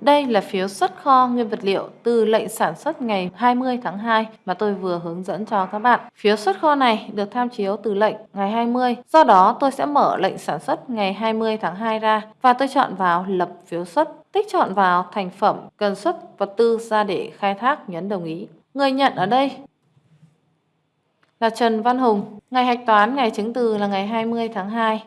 Đây là phiếu xuất kho nguyên vật liệu từ lệnh sản xuất ngày 20 tháng 2 mà tôi vừa hướng dẫn cho các bạn. Phiếu xuất kho này được tham chiếu từ lệnh ngày 20. Do đó, tôi sẽ mở lệnh sản xuất ngày 20 tháng 2 ra và tôi chọn vào lập phiếu xuất. Tích chọn vào thành phẩm, cần xuất vật tư ra để khai thác nhấn đồng ý. Người nhận ở đây là Trần Văn Hùng. Ngày hạch toán ngày chứng từ là ngày 20 tháng 2.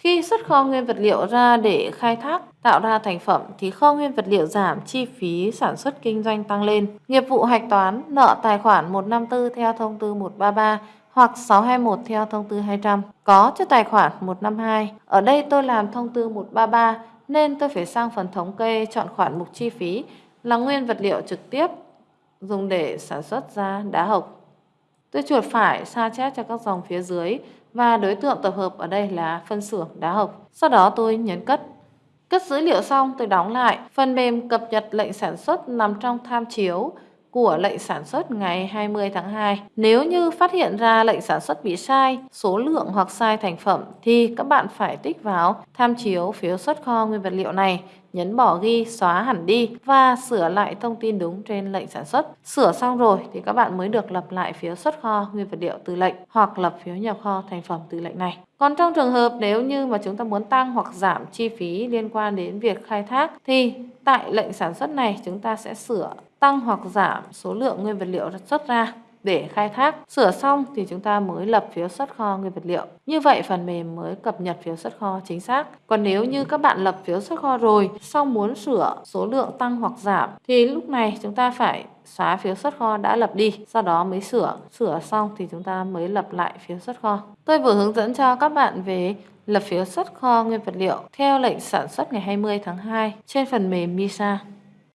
Khi xuất kho nguyên vật liệu ra để khai thác, tạo ra thành phẩm thì kho nguyên vật liệu giảm, chi phí sản xuất kinh doanh tăng lên. Nghiệp vụ hạch toán nợ tài khoản 154 theo thông tư 133 hoặc 621 theo thông tư 200 có cho tài khoản 152. Ở đây tôi làm thông tư 133 nên tôi phải sang phần thống kê chọn khoản mục chi phí là nguyên vật liệu trực tiếp dùng để sản xuất ra đá hộc. Tôi chuột phải sao chép cho các dòng phía dưới và đối tượng tập hợp ở đây là phân xưởng đá hộc. Sau đó tôi nhấn cất. Cất dữ liệu xong tôi đóng lại. Phần mềm cập nhật lệnh sản xuất nằm trong tham chiếu của lệnh sản xuất ngày 20 tháng 2. Nếu như phát hiện ra lệnh sản xuất bị sai, số lượng hoặc sai thành phẩm thì các bạn phải tích vào tham chiếu phiếu xuất kho nguyên vật liệu này, nhấn bỏ ghi, xóa hẳn đi và sửa lại thông tin đúng trên lệnh sản xuất. Sửa xong rồi thì các bạn mới được lập lại phiếu xuất kho nguyên vật liệu từ lệnh hoặc lập phiếu nhập kho thành phẩm từ lệnh này. Còn trong trường hợp nếu như mà chúng ta muốn tăng hoặc giảm chi phí liên quan đến việc khai thác thì tại lệnh sản xuất này chúng ta sẽ sửa tăng hoặc giảm số lượng nguyên vật liệu xuất ra để khai thác. Sửa xong thì chúng ta mới lập phiếu xuất kho nguyên vật liệu. Như vậy phần mềm mới cập nhật phiếu xuất kho chính xác. Còn nếu như các bạn lập phiếu xuất kho rồi, xong muốn sửa số lượng tăng hoặc giảm thì lúc này chúng ta phải xóa phiếu xuất kho đã lập đi, sau đó mới sửa. Sửa xong thì chúng ta mới lập lại phiếu xuất kho. Tôi vừa hướng dẫn cho các bạn về lập phiếu xuất kho nguyên vật liệu theo lệnh sản xuất ngày 20 tháng 2 trên phần mềm MISA.